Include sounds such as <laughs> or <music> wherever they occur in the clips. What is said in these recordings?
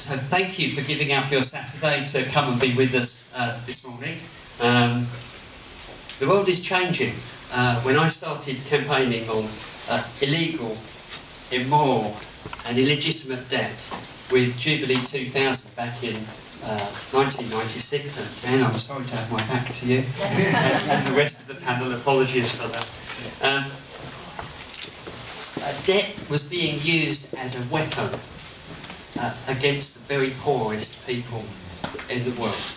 so thank you for giving up your Saturday to come and be with us uh, this morning. Um, the world is changing. Uh, when I started campaigning on uh, illegal, immoral and illegitimate debt with Jubilee 2000 back in 1996, uh, and I'm sorry to have my back to you, <laughs> and, and, the rest of the panel, apologies for that. Um, debt was being used as a weapon uh, against the very poorest people in the world.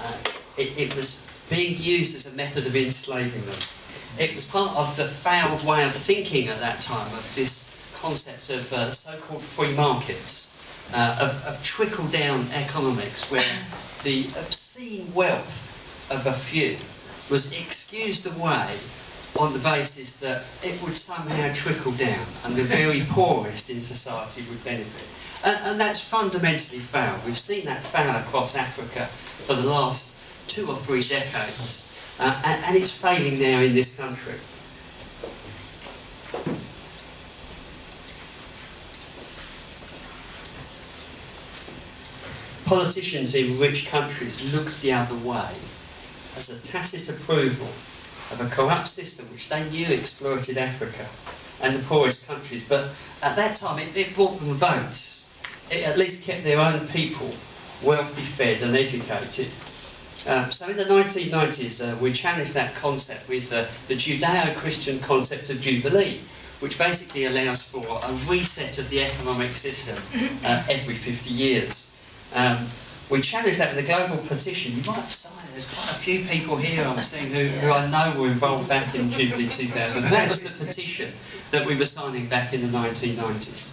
Uh, it, it, was being used as a method of enslaving them. It was part of the failed way of thinking at that time of this concept of uh, so-called free markets, uh, of, of trickle-down economics, where the obscene wealth of a few was excused away on the basis that it would somehow trickle down and the very <laughs> poorest in society would benefit. And, and, that's fundamentally failed. We've seen that fail across Africa for the last two or three decades, uh, and, and it's failing now in this country. Politicians in rich countries look the other way as a tacit approval of a corrupt system which they knew exploited Africa and the poorest countries. But at that time, it, it brought them votes. It at least kept their own people wealthy, fed and educated. Um, so in the 1990s, uh, we challenged that concept with uh, the Judeo-Christian concept of Jubilee, which basically allows for a reset of the economic system uh, every 50 years. Um, we challenged that with a global petition. You might have signed there's quite a few people here I'm seeing who, who I know were involved back in Jubilee 2000. That was the petition that we were signing back in the 1990s.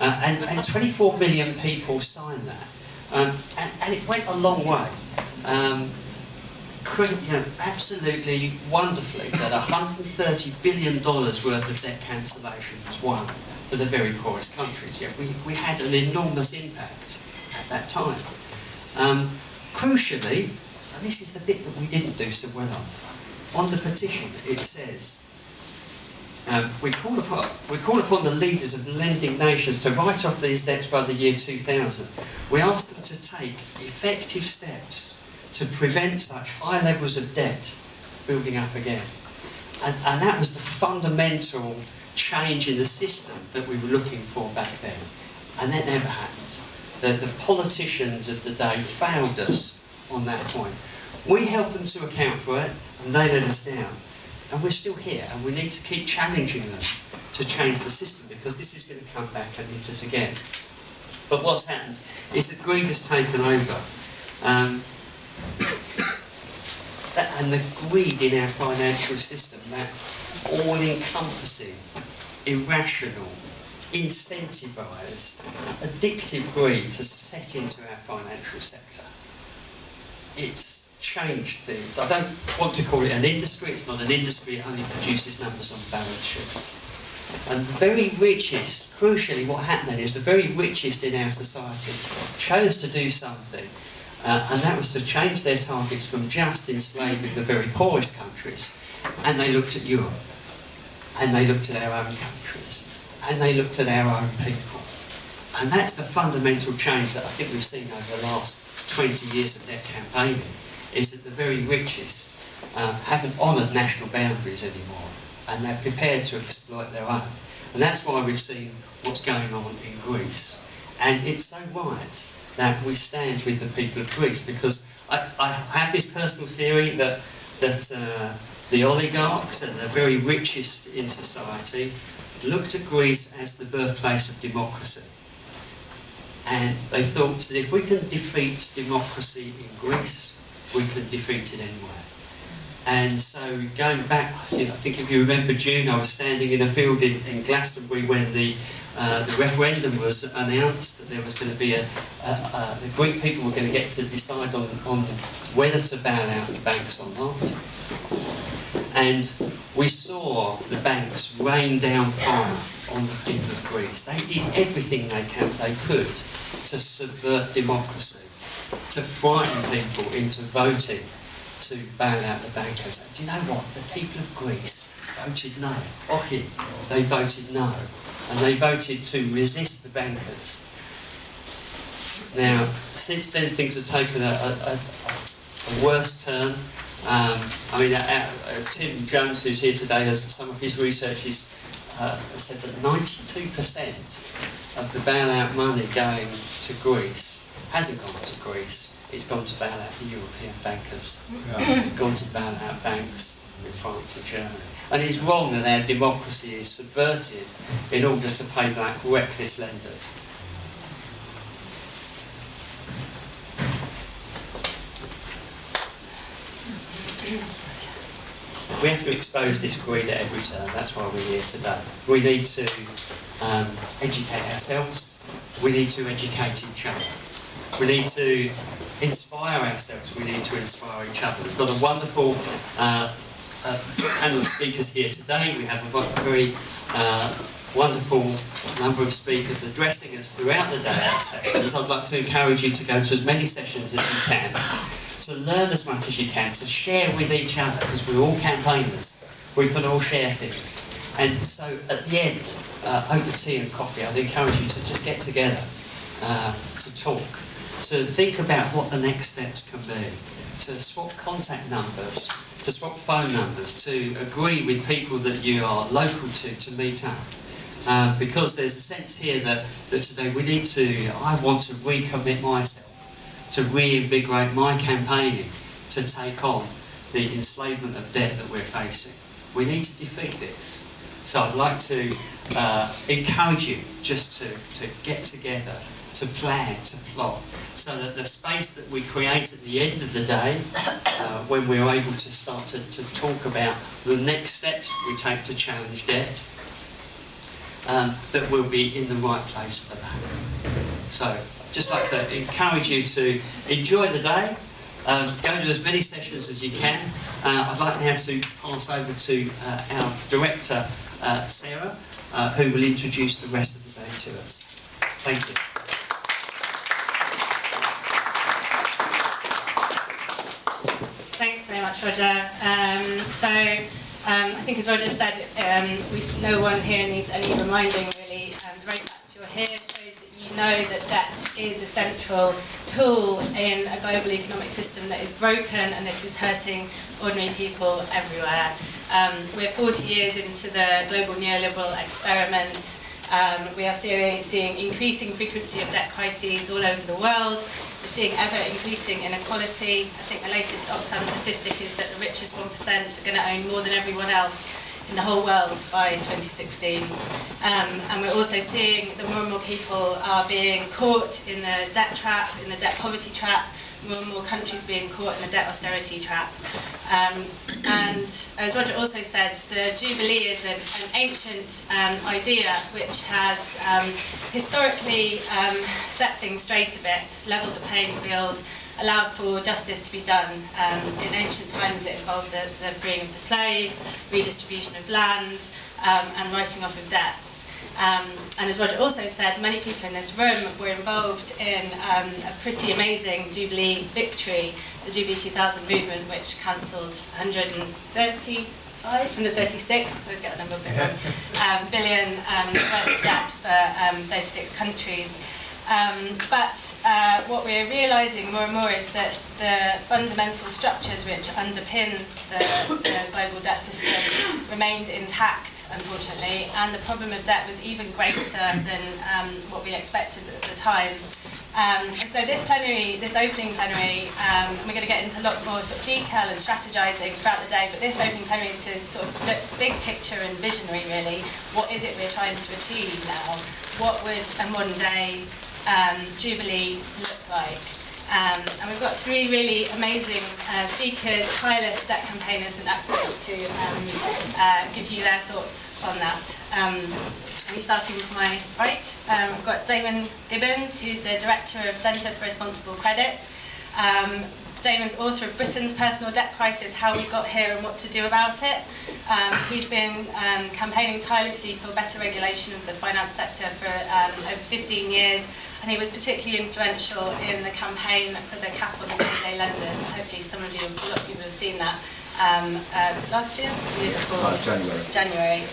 Uh, and, and 24 million people signed that. Um, and, and, it went a long way. Um, you know, absolutely wonderfully that $130 billion worth of debt cancellation was won for the very poorest countries. Yeah, we, we had an enormous impact at that time. Um, crucially, and this is the bit that we didn't do so well on. On the petition, it says, um, we, call upon, we call upon the leaders of lending nations to write off these debts by the year 2000. We ask them to take effective steps to prevent such high levels of debt building up again. And, and that was the fundamental change in the system that we were looking for back then. And that never happened. The, the politicians of the day failed us on that point. We helped them to account for it, and they let us down. And we're still here, and we need to keep challenging them to change the system, because this is going to come back and hit us again. But what's happened is that greed has taken over. Um, that, and the greed in our financial system, that all-encompassing, irrational, incentivised, addictive greed has set into our financial sector it's changed things. I don't want to call it an industry, it's not an industry, it only produces numbers on balance sheets. And the very richest, crucially what happened then is the very richest in our society chose to do something uh, and that was to change their targets from just enslaving the very poorest countries and they looked at Europe and they looked at our own countries and they looked at our own people. And that's the fundamental change that I think we've seen over the last 20 years of their campaigning, is that the very richest um, haven't honoured national boundaries anymore, and they're prepared to exploit their own. And that's why we've seen what's going on in Greece. And it's so right that we stand with the people of Greece, because I, I have this personal theory that, that uh, the oligarchs and the very richest in society looked at Greece as the birthplace of democracy and they thought that if we can defeat democracy in Greece, we can defeat it anywhere. And so going back, I think if you remember June, I was standing in a field in, in Glastonbury when the uh, the referendum was announced that there was going to be a, a, a, the Greek people were going to get to decide on, on whether to bail out the banks or not. And we saw the banks rain down fire on the people of Greece. They did everything they, can, they could to subvert democracy, to frighten people into voting to bail out the bankers. Do you know what? The people of Greece voted no. Okay, they voted no. And they voted to resist the bankers. Now, since then, things have taken a, a, a, a worse turn. Um, I mean, uh, uh, Tim Jones, who's here today, has some of his research uh, said that 92% of the bailout money going to Greece hasn't gone to Greece. It's gone to bail out the European bankers. Yeah. It's gone to bail out banks in France and Germany. And it's wrong that our democracy is subverted in order to pay back reckless lenders. We have to expose this greed at every turn. That's why we're here today. We need to um, educate ourselves. We need to educate each other. We need to inspire ourselves. We need to inspire each other. We've got a wonderful uh, uh, panel of speakers here today. We have a very uh, wonderful number of speakers addressing us throughout the day sessions. I'd like to encourage you to go to as many sessions as you can, to learn as much as you can, to share with each other, because we're all campaigners. We can all share things. And so at the end, uh, over tea and coffee, I'd encourage you to just get together uh, to talk, to think about what the next steps can be, to swap contact numbers, to swap phone numbers, to agree with people that you are local to, to meet up. Uh, because there's a sense here that, that today we need to, I want to recommit myself, to reinvigorate my campaigning, to take on the enslavement of debt that we're facing. We need to defeat this. So I'd like to uh, encourage you just to, to get together, to plan, to plot, so that the space that we create at the end of the day, uh, when we're able to start to, to talk about the next steps we take to challenge debt, um, that we'll be in the right place for that. So, just like to encourage you to enjoy the day, um, go to as many sessions as you can. Uh, I'd like now to pass over to uh, our director, uh, Sarah, uh, who will introduce the rest of the day to us. Thank you. Thanks very much, Roger. Um, so, um, I think as Roger said, um, we, no one here needs any reminding really. Um, the very fact you're here shows that you know that debt is a central tool in a global economic system that is broken and that is hurting ordinary people everywhere. Um, we're 40 years into the global neoliberal experiment. Um, we are seeing, seeing increasing frequency of debt crises all over the world. We're seeing ever increasing inequality. I think the latest Oxfam statistic is that the richest 1% are going to own more than everyone else in the whole world by 2016. Um, and we're also seeing that more and more people are being caught in the debt trap, in the debt poverty trap, more and more countries being caught in the debt austerity trap. Um, and as Roger also said, the Jubilee is an, an ancient um, idea which has um, historically um, set things straight a bit, levelled the playing field, allowed for justice to be done. Um, in ancient times it involved the, the freeing of the slaves, redistribution of land, um, and writing off of debts. Um, and as Roger also said, many people in this room were involved in um, a pretty amazing Jubilee victory, the Jubilee 2000 movement, which cancelled 135 136, I always get the number a bit wrong, um, billion um, <coughs> debt for um, 36 countries. Um, but uh, what we're realising more and more is that the fundamental structures which underpin the, the global debt system remained intact, unfortunately, and the problem of debt was even greater than um, what we expected at the time. Um, so this plenary, this opening plenary, um, we're going to get into a lot more sort of detail and strategizing throughout the day, but this opening plenary is to sort of look big picture and visionary really. What is it we're trying to achieve now? What would a modern day um, Jubilee look like? Um, and we've got three really amazing uh, speakers, tireless debt campaigners and activists to um, uh, give you their thoughts on that. Um, and starting to my right, um, I've got Damon Gibbons, who's the Director of Centre for Responsible Credit. Um, Damon's author of Britain's Personal Debt Crisis, How We Got Here and What to Do About It. Um, he's been um, campaigning tirelessly for better regulation of the finance sector for um, over 15 years, and he was particularly influential in the campaign for the cap on the payday lenders. Hopefully some of you, lots of you have seen that um, uh, last year? Uh, January. January.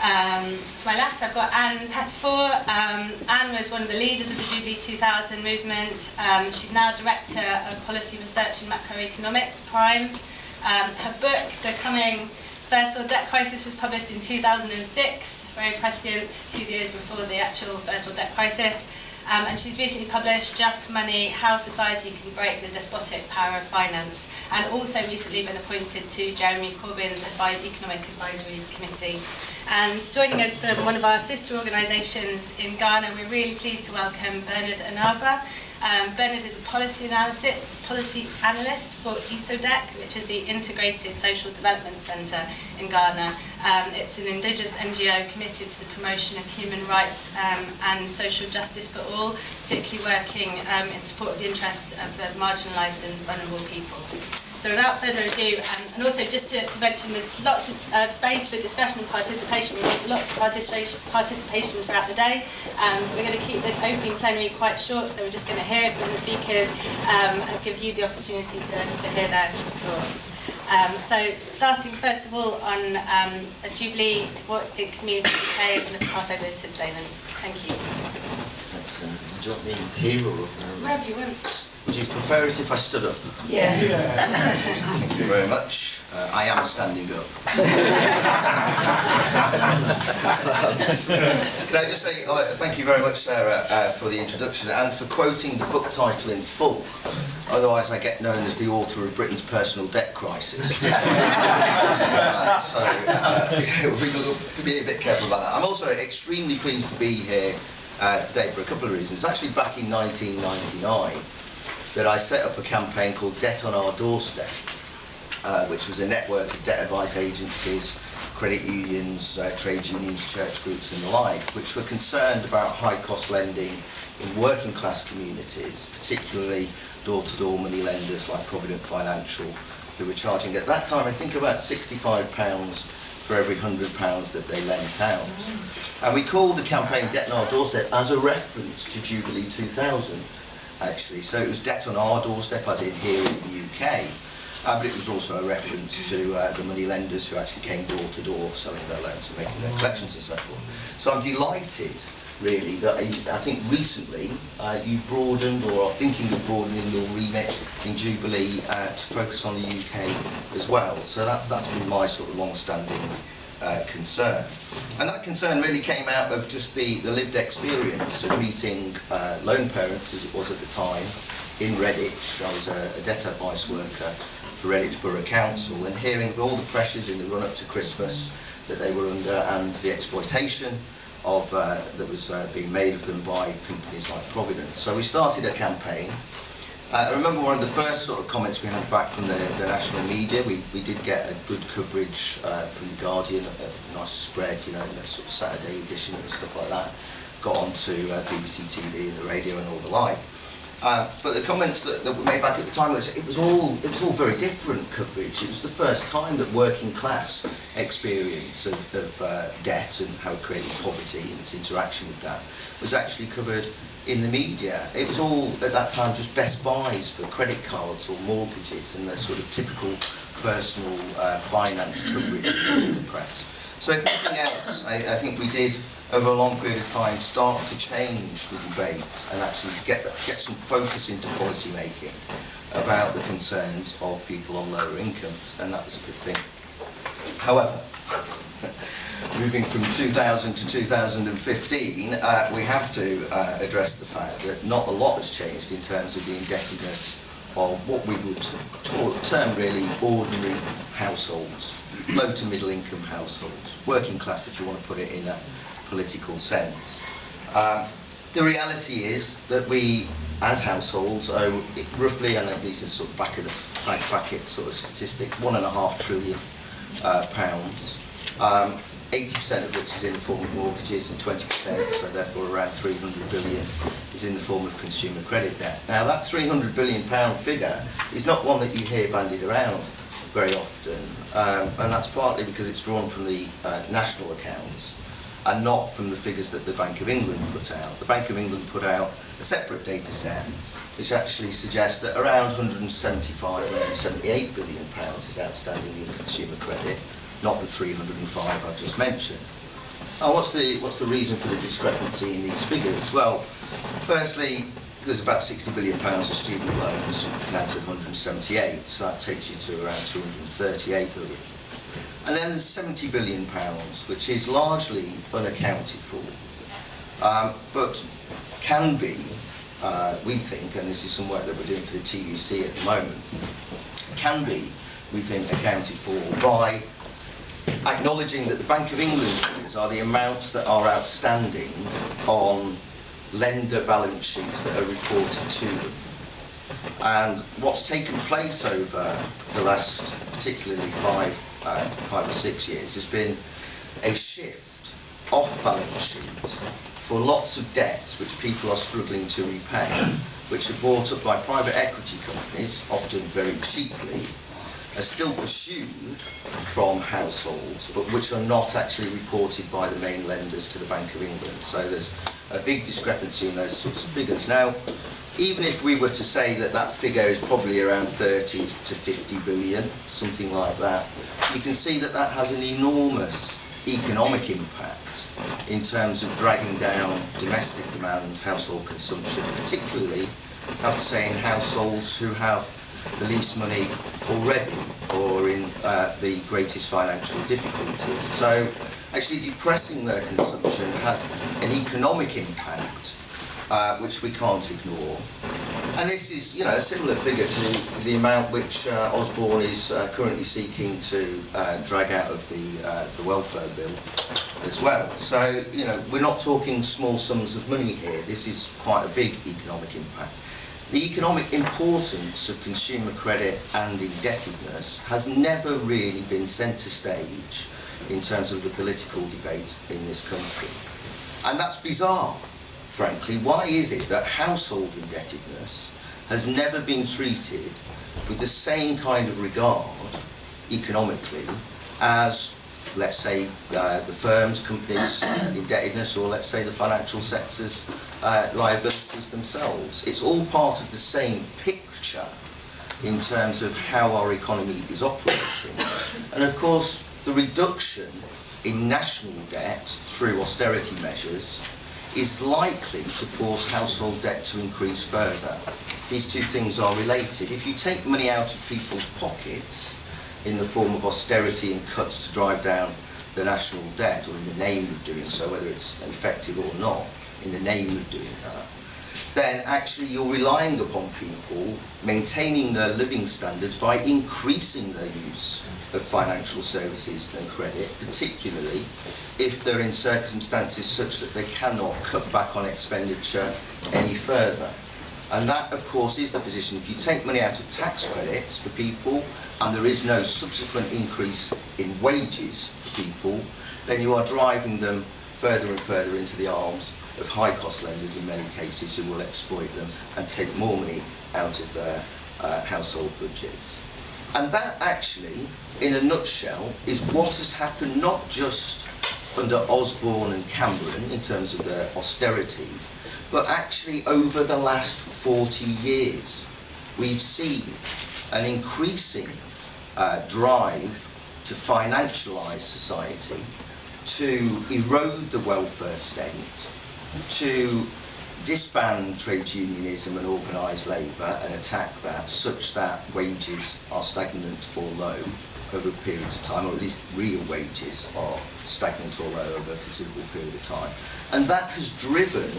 Um, to my left, I've got Ann Pettifor. Um, Ann was one of the leaders of the Jubilee 2000 movement. Um, she's now Director of Policy Research in Macroeconomics, Prime. Um, her book, The Coming First World Debt Crisis, was published in 2006, very prescient, two years before the actual First World Debt Crisis. Um, and she's recently published Just Money, How Society Can Break the Despotic Power of Finance, and also recently been appointed to Jeremy Corbyn's Advi Economic Advisory Committee. And joining us from one of our sister organisations in Ghana, we're really pleased to welcome Bernard Anaba. Um, Bernard is a policy analysis, policy analyst for ESODEC, which is the Integrated Social Development Centre in Ghana. Um, it's an Indigenous NGO committed to the promotion of human rights um, and social justice for all, particularly working um, in support of the interests of the marginalised and vulnerable people. So without further ado, um, and also just to, to mention there's lots of uh, space for discussion and participation. We need lots of participation, participation throughout the day. Um, we're going to keep this opening plenary quite short, so we're just going to hear from the speakers um, and give you the opportunity to, to hear their thoughts. Um, so starting first of all on um, a Jubilee, what it can mean for the UK, I'm going to pass over to Damon. Thank you. That's, uh, do you want me here or uh, Wherever you want. Would you prefer it if I stood up? Yes. Thank you very much. Uh, I am standing up. <laughs> Can I just say uh, thank you very much, Sarah, uh, for the introduction and for quoting the book title in full. Otherwise, I get known as the author of Britain's personal debt crisis. <laughs> uh, so uh, <laughs> we'll be a bit careful about that. I'm also extremely pleased to be here uh, today for a couple of reasons. It's Actually, back in 1999, that I set up a campaign called Debt on Our Doorstep, uh, which was a network of debt advice agencies, credit unions, uh, trade unions, church groups and the like, which were concerned about high-cost lending in working class communities, particularly door-to-door money lenders like Provident Financial, who were charging at that time, I think about £65 for every £100 that they lent out. And we called the campaign Debt on Our Doorstep as a reference to Jubilee 2000 actually. So it was debt on our doorstep, as in here in the UK, uh, but it was also a reference to uh, the money lenders who actually came door to door selling their loans and making their collections and so forth. So I'm delighted, really, that I, I think recently uh, you broadened or are thinking of broadening your remit in Jubilee uh, to focus on the UK as well. So that's, that's been my sort of long-standing uh, concern. And that concern really came out of just the, the lived experience of meeting uh, lone parents, as it was at the time, in Redditch. I was a, a advice worker for Redditch Borough Council and hearing all the pressures in the run-up to Christmas that they were under and the exploitation of uh, that was uh, being made of them by companies like Providence. So we started a campaign I remember one of the first sort of comments we had back from the, the national media. We, we did get a good coverage uh, from the Guardian, a, nice spread, you know, a sort of Saturday edition and stuff like that. Got onto uh, BBC TV and the radio and all the like. Uh, but the comments that, that were made back at the time was it was all it was all very different coverage. It was the first time that working class experience of, of uh, debt and how it created poverty and its interaction with that was actually covered in the media, it was all at that time just best buys for credit cards or mortgages and the sort of typical personal uh, finance coverage <coughs> in the press. So if nothing else, I, I think we did over a long period of time start to change the debate and actually get get some focus into policy making about the concerns of people on lower incomes and that was a good thing. However, <laughs> moving from 2000 to 2015, uh, we have to uh, address the fact that not a lot has changed in terms of the indebtedness of what we would term really ordinary households, low to middle income households, working class if you want to put it in a political sense. Um, the reality is that we, as households, owe roughly, and these are sort of back of the bracket sort of statistic, one and a half trillion uh, pounds. Um, 80% of which is in the form of mortgages and 20%, so therefore around 300 billion, is in the form of consumer credit debt. Now that 300 billion pound figure is not one that you hear bandied around very often, um, and that's partly because it's drawn from the uh, national accounts and not from the figures that the Bank of England put out. The Bank of England put out a separate data set which actually suggests that around 175, 178 billion pounds is outstanding in consumer credit, not the 305 I've just mentioned. Oh, what's the what's the reason for the discrepancy in these figures? Well, firstly, there's about 60 billion pounds of student loans now to 178, so that takes you to around 238 billion. And then there's 70 billion pounds, which is largely unaccounted for, um, but can be, uh, we think, and this is some work that we're doing for the TUC at the moment, can be, we think, accounted for by acknowledging that the Bank of England figures are the amounts that are outstanding on lender balance sheets that are reported to them. And what's taken place over the last, particularly five, uh, five or six years, has been a shift off balance sheet for lots of debts which people are struggling to repay, which are bought up by private equity companies, often very cheaply, are still pursued from households, but which are not actually reported by the main lenders to the Bank of England. So there's a big discrepancy in those sorts of figures. Now, even if we were to say that that figure is probably around 30 to 50 billion, something like that, you can see that that has an enormous economic impact in terms of dragging down domestic demand, household consumption, particularly, I have to say, in households who have the least money already or in uh, the greatest financial difficulties. So actually depressing their consumption has an economic impact uh, which we can't ignore. And this is, you know, a similar figure to, to the amount which uh, Osborne is uh, currently seeking to uh, drag out of the, uh, the welfare bill as well. So, you know, we're not talking small sums of money here. This is quite a big economic impact. The economic importance of consumer credit and indebtedness has never really been centre stage in terms of the political debate in this country. And that's bizarre, frankly. Why is it that household indebtedness has never been treated with the same kind of regard economically as let's say uh, the firms, companies <coughs> indebtedness or let's say the financial sector's uh, liabilities themselves. It's all part of the same picture in terms of how our economy is operating. And of course, the reduction in national debt through austerity measures is likely to force household debt to increase further. These two things are related. If you take money out of people's pockets in the form of austerity and cuts to drive down the national debt, or in the name of doing so, whether it's effective or not, in the name of doing that, then actually you're relying upon people maintaining their living standards by increasing their use of financial services and credit, particularly if they're in circumstances such that they cannot cut back on expenditure any further. And that, of course, is the position. If you take money out of tax credits for people and there is no subsequent increase in wages for people, then you are driving them further and further into the arms of high-cost lenders in many cases who will exploit them and take more money out of their uh, household budgets. And that actually, in a nutshell, is what has happened not just under Osborne and Cameron in terms of their austerity, but actually over the last 40 years. We've seen an increasing uh, drive to financialise society, to erode the welfare state, to disband trade unionism and organised labour and attack that such that wages are stagnant or low over periods of time, or at least real wages are stagnant or low over a considerable period of time. And that has driven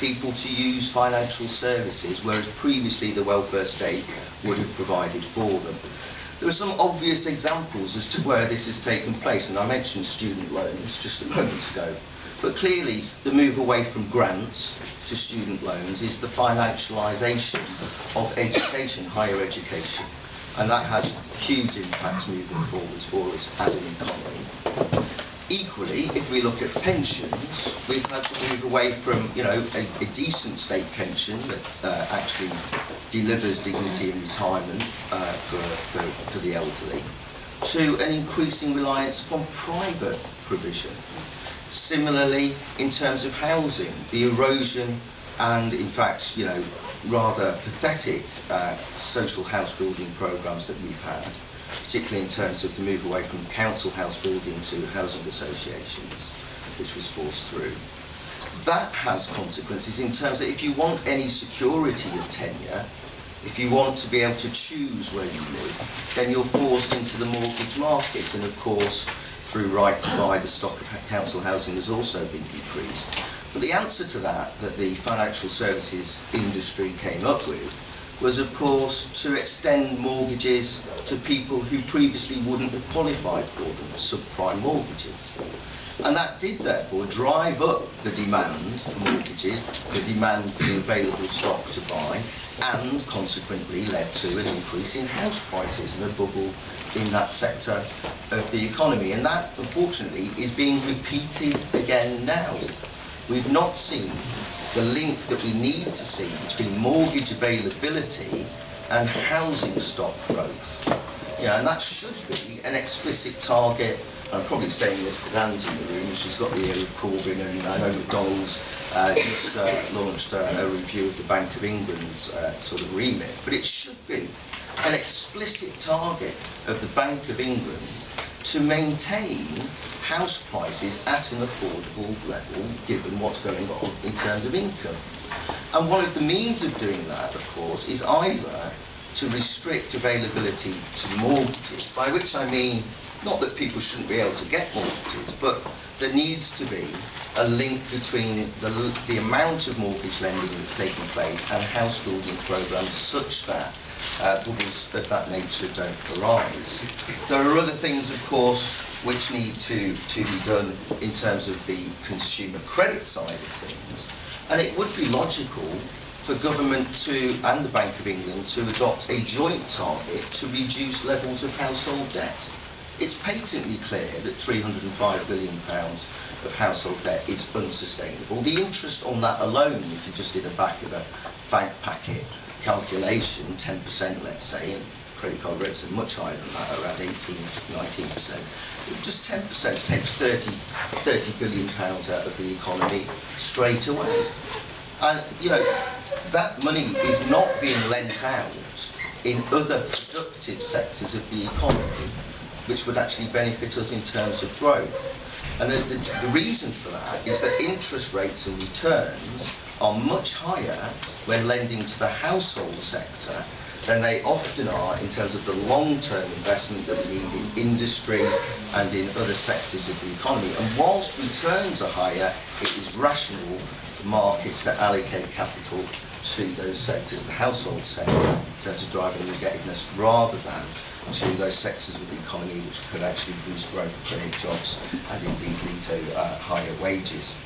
people to use financial services, whereas previously the welfare state would have provided for them. There are some obvious examples as to where this has taken place, and I mentioned student loans just a moment ago. But clearly, the move away from grants to student loans is the financialisation of education, higher education. And that has huge impacts moving forwards for us as an economy. Equally, if we look at pensions, we've had to move away from, you know, a, a decent state pension that uh, actually delivers dignity in retirement uh, for, for, for the elderly, to an increasing reliance upon private provision. Similarly, in terms of housing, the erosion and, in fact, you know, rather pathetic uh, social house building programs that we've had, particularly in terms of the move away from council house building to housing associations, which was forced through. That has consequences in terms that if you want any security of tenure, if you want to be able to choose where you live, then you're forced into the mortgage market. And of course, through right to buy, the stock of council housing has also been decreased. But the answer to that, that the financial services industry came up with, was of course to extend mortgages to people who previously wouldn't have qualified for them, subprime mortgages. And that did therefore drive up the demand for mortgages, the demand for the available stock to buy, and consequently led to an increase in house prices and a bubble in that sector of the economy. And that, unfortunately, is being repeated again now. We've not seen the link that we need to see between mortgage availability and housing stock growth. Know, and that should be an explicit target. I'm probably saying this because Ann's in the room she's got the ear of Corbyn and I know McDonnell's uh, just uh, launched uh, a review of the Bank of England's uh, sort of remit. But it should be an explicit target of the Bank of England to maintain house prices at an affordable level given what's going on in terms of incomes. And one of the means of doing that, of course, is either to restrict availability to mortgages, by which I mean not that people shouldn't be able to get mortgages, but there needs to be a link between the, the amount of mortgage lending that's taking place and house building programmes such that uh, bubbles of that nature don't arise. There are other things, of course, which need to, to be done in terms of the consumer credit side of things. And it would be logical for government to, and the Bank of England, to adopt a joint target to reduce levels of household debt. It's patently clear that £305 billion of household debt is unsustainable. The interest on that alone, if you just did a back of a bank packet calculation, 10% let's say, credit card rates are much higher than that, around 18, 19%. Just 10% takes 30, 30 billion pounds out of the economy straight away. And, you know, that money is not being lent out in other productive sectors of the economy, which would actually benefit us in terms of growth. And the, the, the reason for that is that interest rates and returns are much higher when lending to the household sector than they often are in terms of the long-term investment that we need in industry and in other sectors of the economy. And whilst returns are higher, it is rational for markets to allocate capital to those sectors, the household sector, in terms of driving indebtedness, rather than to those sectors of the economy which could actually boost growth, create jobs, and indeed lead to uh, higher wages.